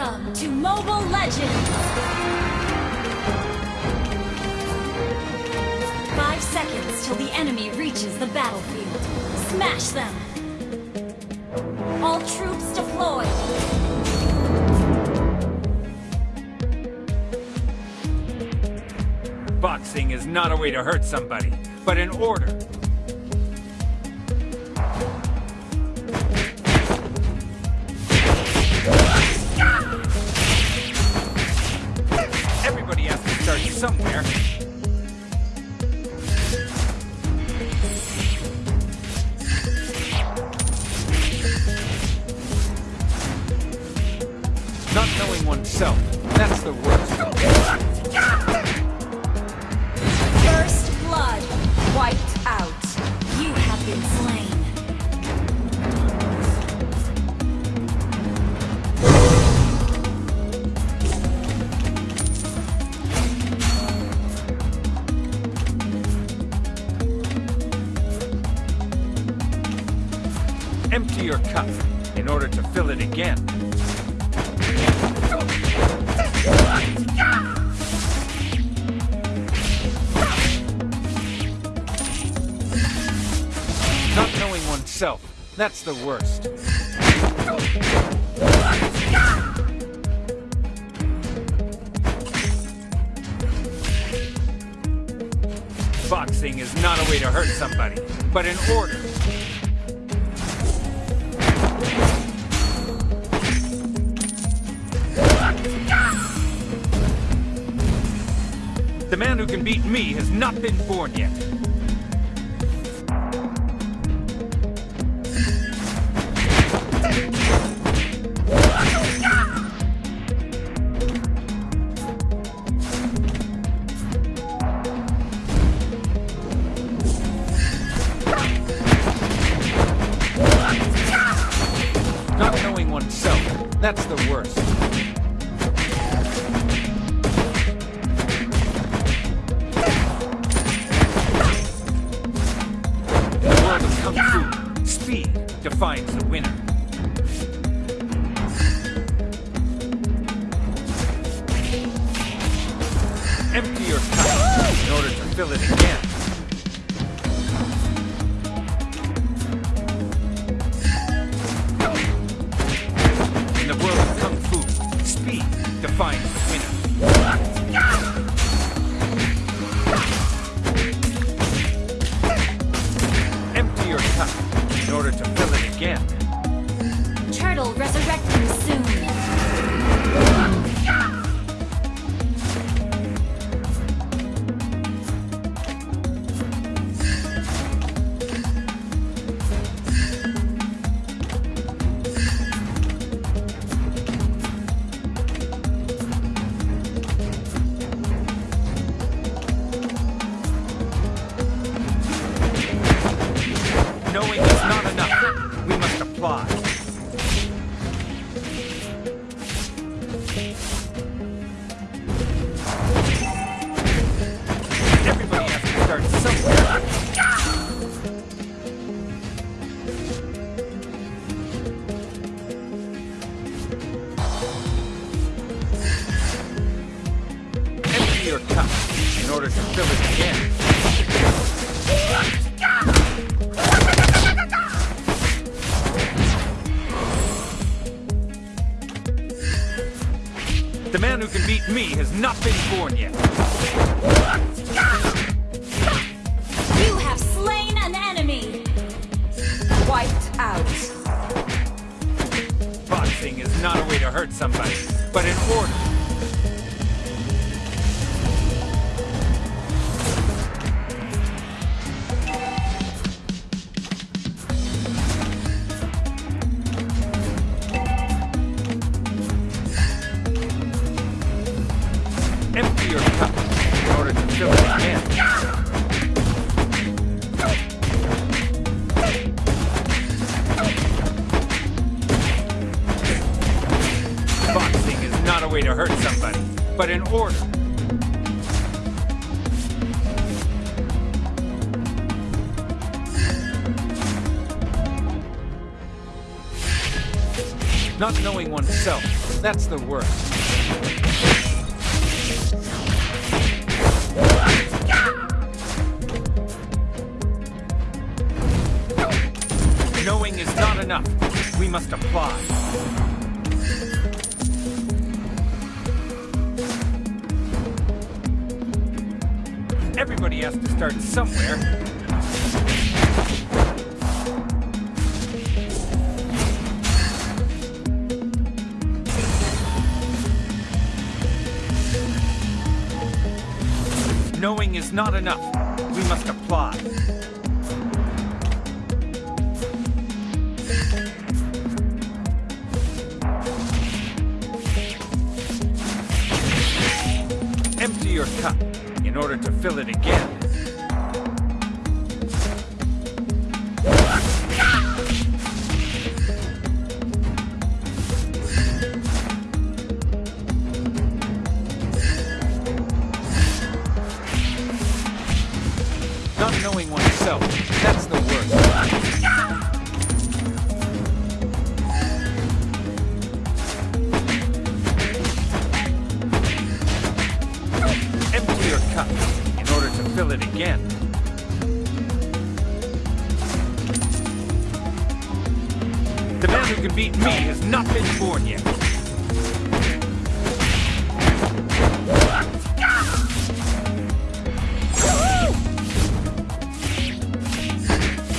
Welcome to Mobile Legends! Five seconds till the enemy reaches the battlefield. Smash them! All troops deployed! Boxing is not a way to hurt somebody, but an order. Start somewhere. Not knowing oneself, that's the worst. It again. Not knowing oneself, that's the worst. Boxing is not a way to hurt somebody, but an order. Who can beat me has not been born yet. Fill it again. Your cup in order to fill it again. The man who can beat me has not been born yet. You have slain an enemy! Wiped out. Boxing is not a way to hurt somebody, but in order. Not knowing oneself, That's the worst. Knowing is not enough. We must apply. Everybody has to start somewhere. Knowing is not enough. We must apply. Empty your cup in order to fill it again. Has not been born yet.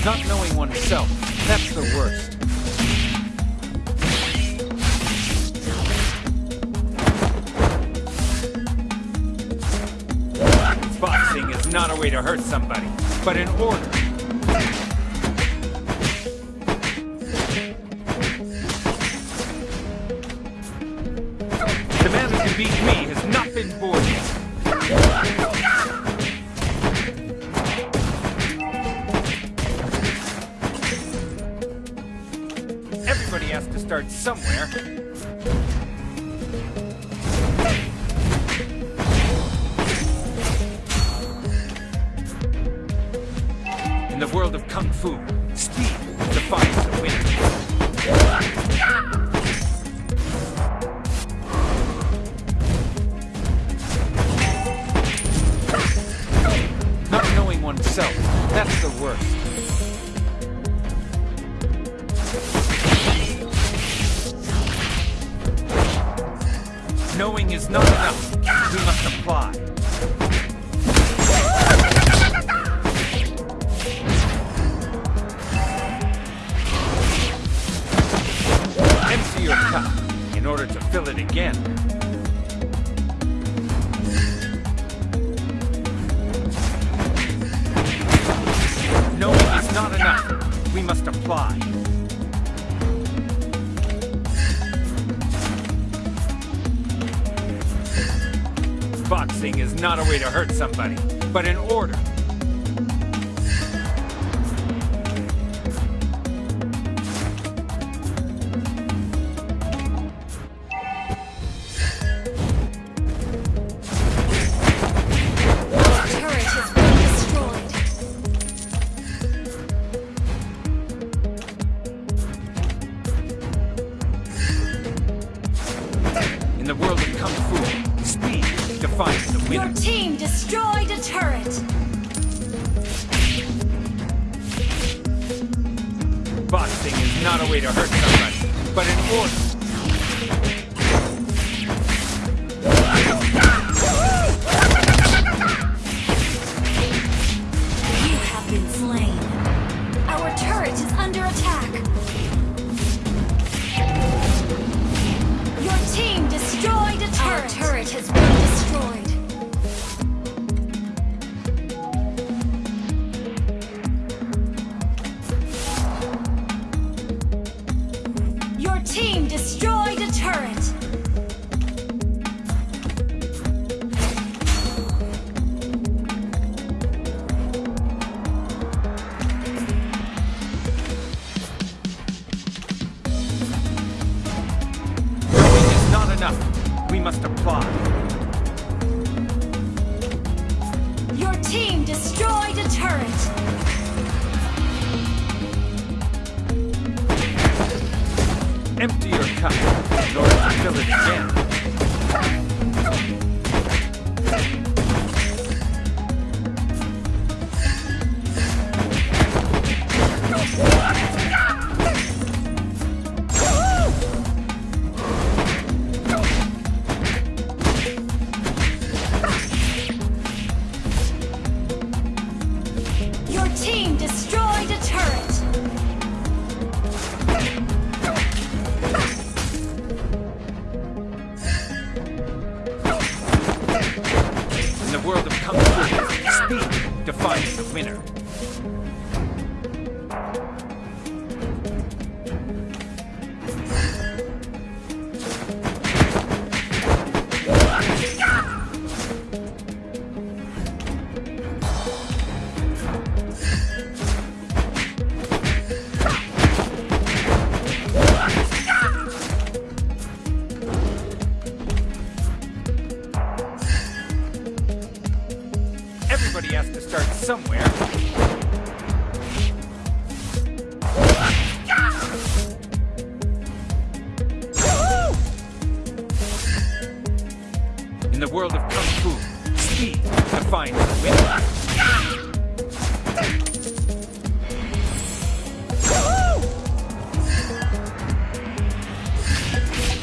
Not knowing oneself, that's the worst. Boxing is not a way to hurt somebody, but in order. Beat me has not been born yet. Everybody has to start somewhere. Oneself, that's the worst. Knowing is not enough. We must apply. Empty your cup in order to fill it again. Must apply. Boxing is not a way to hurt somebody, but in order. The Your team destroyed a turret. Boxing is not a way to hurt someone, but an order. Our turret has been destroyed. Winner.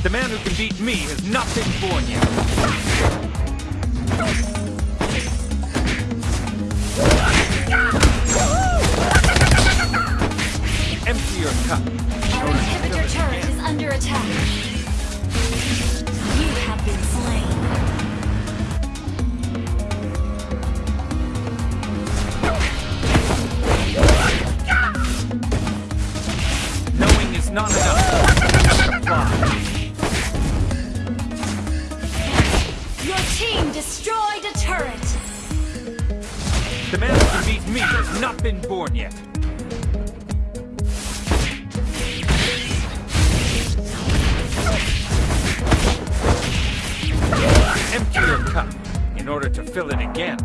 The man who can beat me has not been born yet. Empty your cup. Our inhibitor turret is under attack. You have been slain. Knowing is not enough. Destroyed a turret. The man who beat me has not been born yet. Empty your cup in order to fill it again.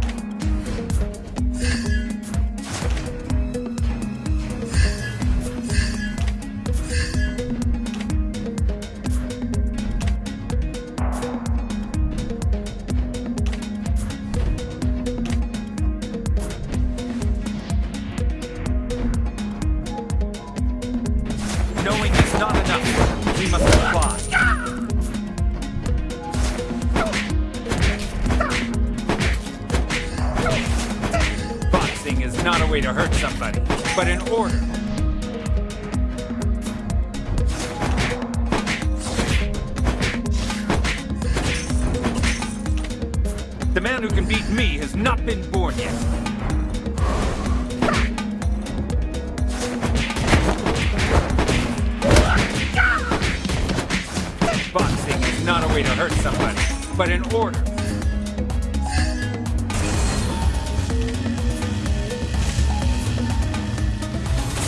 But an order.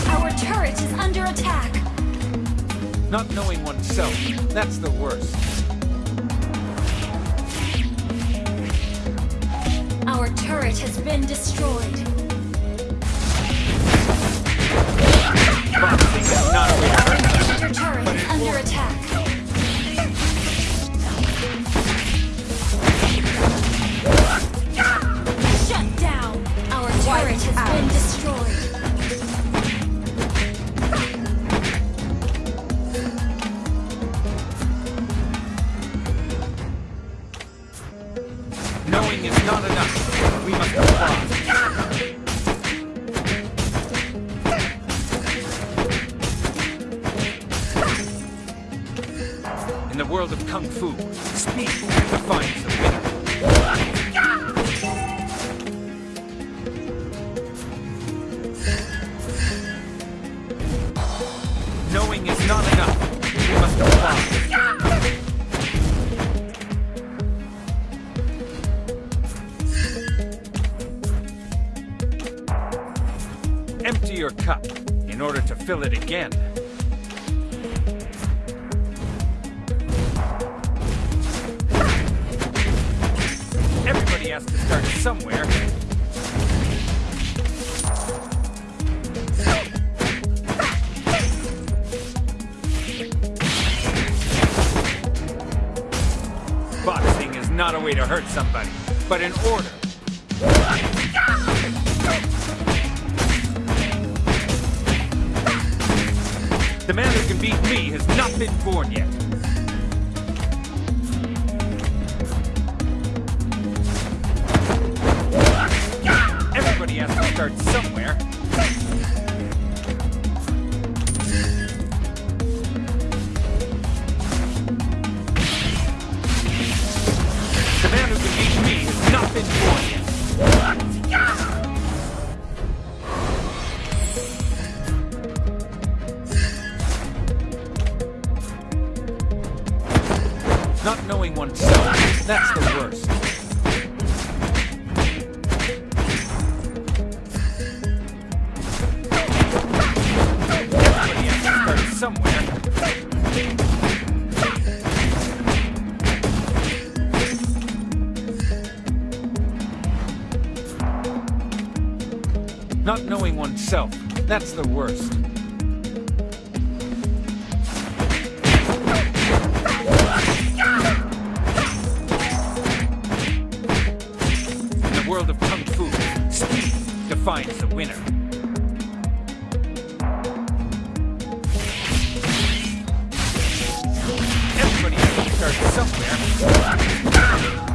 Our turret is under attack. Not knowing oneself, that's the worst. Our turret has been destroyed. In the world of Kung Fu, speed defines the winner. Knowing is not enough. We must apply. Empty your cup in order to fill it again. has to start somewhere. Boxing is not a way to hurt somebody, but an order. The man who can beat me has not been born yet. start somewhere. yourself. That's the worst. In the world of Kung Fu, speed defines the winner. Everybody has to start somewhere.